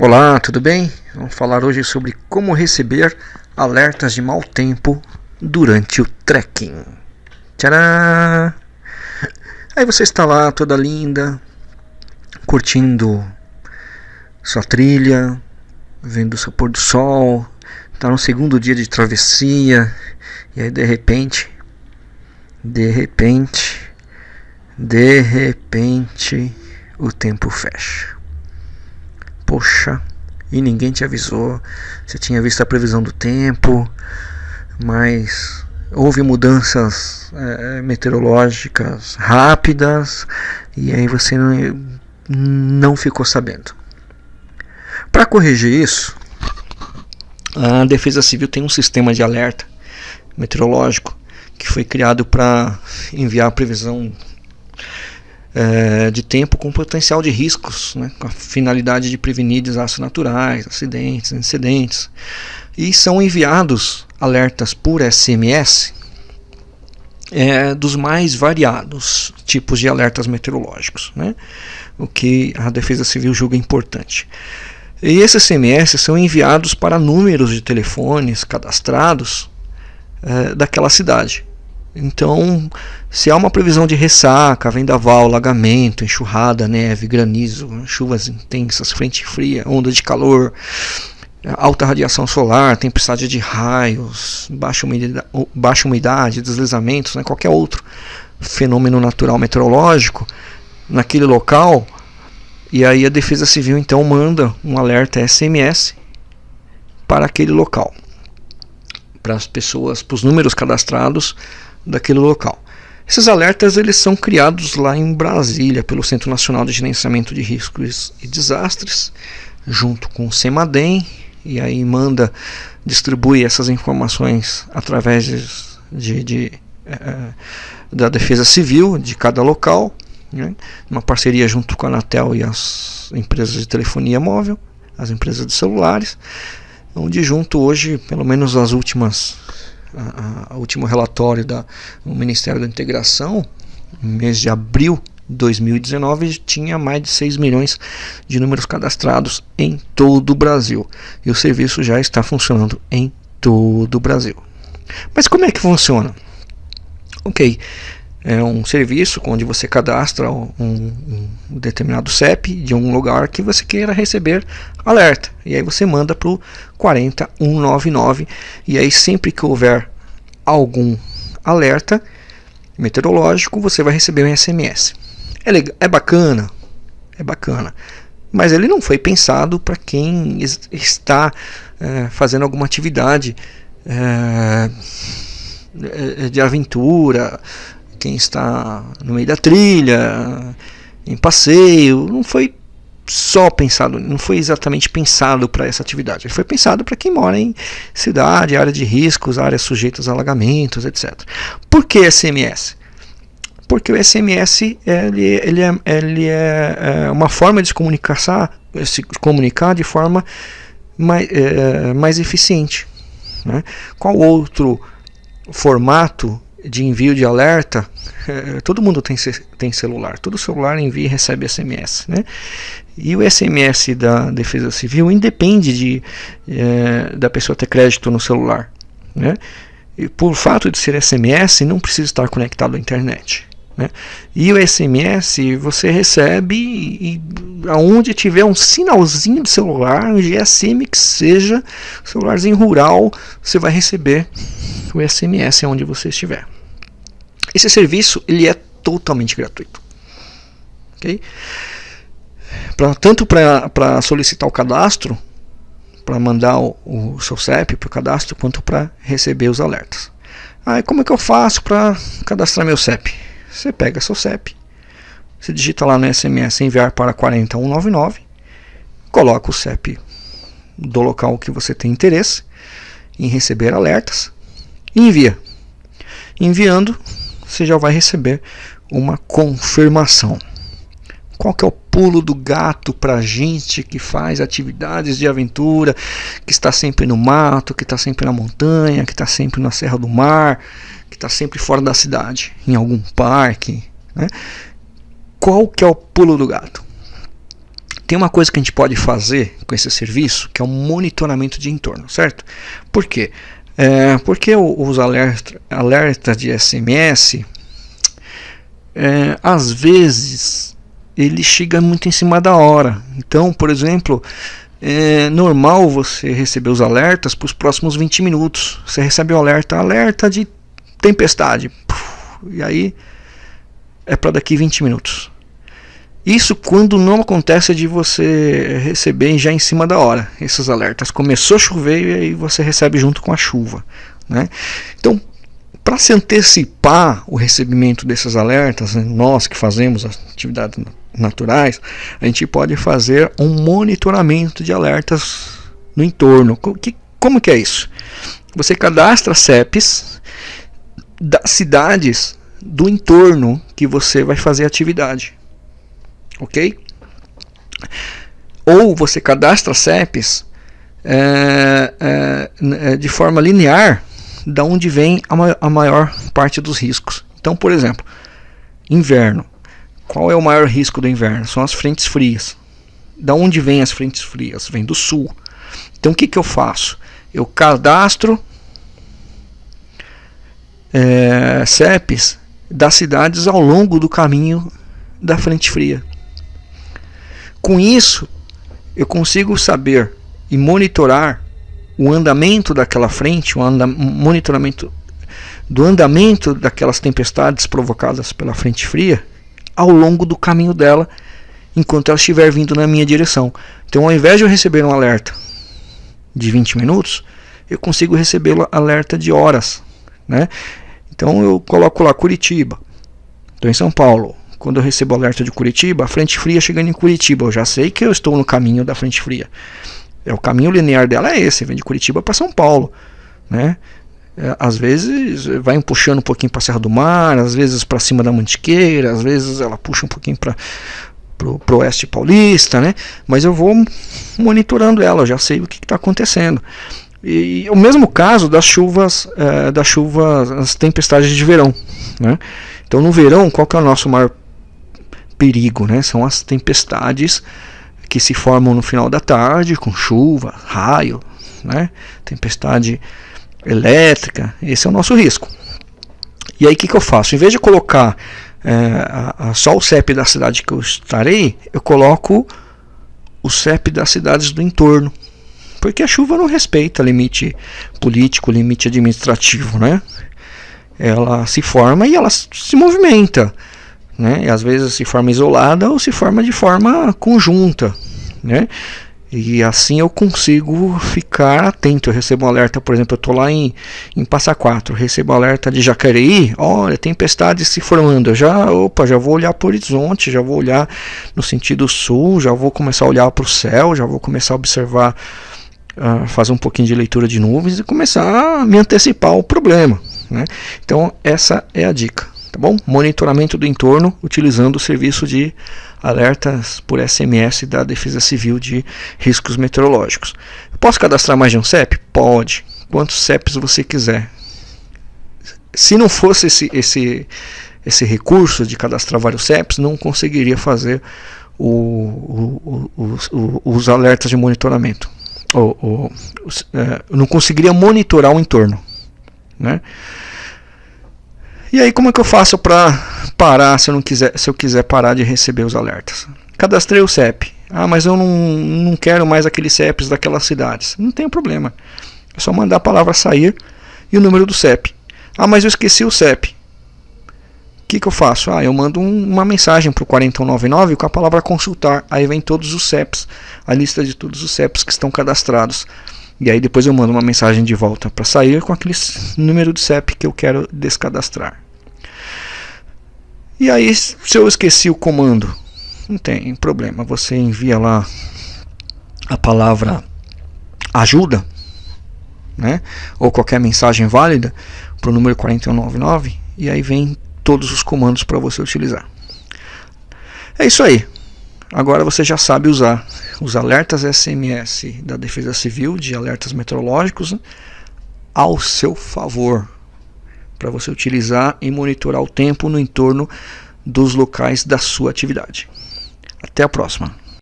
Olá, tudo bem? Vamos falar hoje sobre como receber alertas de mau tempo durante o trekking. Tcharam! Aí você está lá toda linda, curtindo sua trilha, vendo o seu pôr do sol, está no segundo dia de travessia, e aí de repente, de repente, de repente, o tempo fecha. Poxa, e ninguém te avisou. Você tinha visto a previsão do tempo, mas houve mudanças é, meteorológicas rápidas e aí você não, não ficou sabendo. Para corrigir isso, a Defesa Civil tem um sistema de alerta meteorológico que foi criado para enviar a previsão é, de tempo com potencial de riscos, né, com a finalidade de prevenir desastres naturais, acidentes, incidentes. E são enviados alertas por SMS é, dos mais variados tipos de alertas meteorológicos, né, o que a Defesa Civil julga importante. E esses SMS são enviados para números de telefones cadastrados é, daquela cidade. Então, se há uma previsão de ressaca, vendaval, alagamento, enxurrada, neve, granizo, chuvas intensas, frente fria, onda de calor, alta radiação solar, tempestade de raios, baixa umidade, baixa umidade deslizamentos, né, qualquer outro fenômeno natural meteorológico naquele local, e aí a Defesa Civil então manda um alerta SMS para aquele local, para as pessoas, para os números cadastrados daquele local. Esses alertas eles são criados lá em Brasília pelo Centro Nacional de Gerenciamento de Riscos e Desastres, junto com o CEMADEM, e aí manda, distribui essas informações através de, de é, da Defesa Civil de cada local, né, uma parceria junto com a Anatel e as empresas de telefonia móvel, as empresas de celulares, onde junto hoje, pelo menos as últimas a, último relatório do Ministério da Integração, no mês de abril de 2019, tinha mais de 6 milhões de números cadastrados em todo o Brasil. E o serviço já está funcionando em todo o Brasil. Mas como é que funciona? Ok, é um serviço onde você cadastra um, um, determinado CEP de um lugar que você queira receber alerta. E aí você manda para o 40199 e aí sempre que houver algum alerta meteorológico, você vai receber um SMS. É, legal, é bacana, é bacana, mas ele não foi pensado para quem está é, fazendo alguma atividade é, de aventura, quem está no meio da trilha, em passeio, não foi só pensado, não foi exatamente pensado para essa atividade. Ele foi pensado para quem mora em cidade, área de riscos, áreas sujeitas a alagamentos, etc. Por que SMS? Porque o SMS ele, ele, é, ele é, é uma forma de se comunicar, se comunicar de forma mais, é, mais eficiente. Né? Qual outro formato de envio de alerta, é, todo mundo tem, tem celular, todo celular envia e recebe SMS. Né? E o SMS da Defesa Civil independe de, é, da pessoa ter crédito no celular. Né? E por fato de ser SMS, não precisa estar conectado à internet. Né? E o SMS você recebe e, aonde tiver um sinalzinho de celular, um GSM que seja, celularzinho rural, você vai receber o SMS onde você estiver. Esse serviço ele é totalmente gratuito. Okay? Pra, tanto para solicitar o cadastro, para mandar o, o, seu CEP para o cadastro, quanto para receber os alertas. Aí como é que eu faço para cadastrar meu CEP? Você pega seu CEP, você digita lá no SMS enviar para 40199, coloca o CEP do local que você tem interesse em receber alertas e envia. Enviando, você já vai receber uma confirmação. Qual que é o pulo do gato para gente que faz atividades de aventura, que está sempre no mato, que está sempre na montanha, que está sempre na Serra do Mar, que está sempre fora da cidade, em algum parque. Né? Qual que é o pulo do gato? tem uma coisa que a gente pode fazer com esse serviço, que é o monitoramento de entorno, certo? Por quê? É, porque os alertas alerta de SMS, é, às vezes, ele chega muito em cima da hora. Então, por exemplo, é normal você receber os alertas para os próximos 20 minutos. Você recebe o alerta, alerta de tempestade. E aí é para daqui 20 minutos. Isso quando não acontece de você receber já em cima da hora esses alertas. Começou a chover e aí você recebe junto com a chuva. Né? Então, para se antecipar o recebimento desses alertas, né, nós que fazemos atividades naturais, a gente pode fazer um monitoramento de alertas no entorno. como que é isso? Você cadastra CEPs das cidades do entorno que você vai fazer atividade ok? Ou você cadastra CEPs é, é, de forma linear, da onde vem a, a maior parte dos riscos. Então, por exemplo, inverno. Qual é o maior risco do inverno? São as frentes frias. Da onde vem as frentes frias? Vem do sul. Então o que, que eu faço? Eu cadastro é, CEPs das cidades ao longo do caminho da frente fria. Com isso, eu consigo saber e monitorar o andamento daquela frente, o anda monitoramento do andamento daquelas tempestades provocadas pela frente fria ao longo do caminho dela, enquanto ela estiver vindo na minha direção. Então, ao invés de eu receber um alerta de 20 minutos, eu consigo receber alerta de horas. Né? Então, eu coloco lá Curitiba, estou em São Paulo, quando eu recebo alerta de Curitiba, a frente fria chegando em Curitiba, eu já sei que eu estou no caminho da frente fria. É o caminho linear dela é esse, vem de Curitiba para São Paulo, né? É, às vezes vai puxando um pouquinho para a Serra do Mar, às vezes para cima da Mantiqueira, às vezes ela puxa um pouquinho para pro oeste paulista, né? Mas eu vou monitorando ela, já sei o que está acontecendo. E, e, o mesmo caso das chuvas, é, das chuvas, as tempestades de verão, né? Então no verão, qual que é o nosso maior perigo, né? São as tempestades que se formam no final da tarde com chuva, raio, né? Tempestade elétrica. Esse é o nosso risco. E aí o que, que eu faço? Em vez de colocar é, a, a, só o CEP da cidade que eu estarei, eu coloco o CEP das cidades do entorno. Porque a chuva não respeita limite político, limite administrativo, né? Ela se forma e ela se movimenta né? E às vezes se forma isolada ou se forma de forma conjunta, né? E assim eu consigo ficar atento. Eu recebo um alerta, por exemplo, eu estou lá em, em Passa Quatro, recebo um alerta de Jacareí, olha, tempestade se formando. Eu já, opa, já vou olhar para o horizonte, já vou olhar no sentido sul, já vou começar a olhar para o céu, já vou começar a observar, uh, fazer um pouquinho de leitura de nuvens e começar a me antecipar o problema. Né? Então, essa é a dica tá bom? Monitoramento do entorno utilizando o serviço de alertas por SMS da Defesa Civil de riscos meteorológicos. posso cadastrar mais de um CEP? Pode. Quantos CEPs você quiser. Se não fosse esse, esse, esse recurso de cadastrar vários CEPs, não conseguiria fazer o, o, o, os alertas de monitoramento. Ou, é, não conseguiria monitorar o entorno. Né? E aí como é que eu faço para parar se eu não quiser, se eu quiser parar de receber os alertas? Cadastrei o CEP. Ah, mas eu não, não quero mais aqueles CEPs daquelas cidades. Não tem problema. É só mandar a palavra sair e o número do CEP. Ah, mas eu esqueci o CEP. O que, que eu faço? Ah, eu mando um, uma mensagem para o 4199 com a palavra consultar. Aí vem todos os CEPs, a lista de todos os CEPs que estão cadastrados. E aí depois eu mando uma mensagem de volta para sair com aquele número de CEP que eu quero descadastrar. E aí, se eu esqueci o comando, não tem problema. Você envia lá a palavra ajuda, né? Ou qualquer mensagem válida para o número 4199 e aí vem todos os comandos para você utilizar. É isso aí. Agora você já sabe usar os alertas SMS da Defesa Civil de alertas meteorológicos ao seu favor para você utilizar e monitorar o tempo no entorno dos locais da sua atividade. Até a próxima.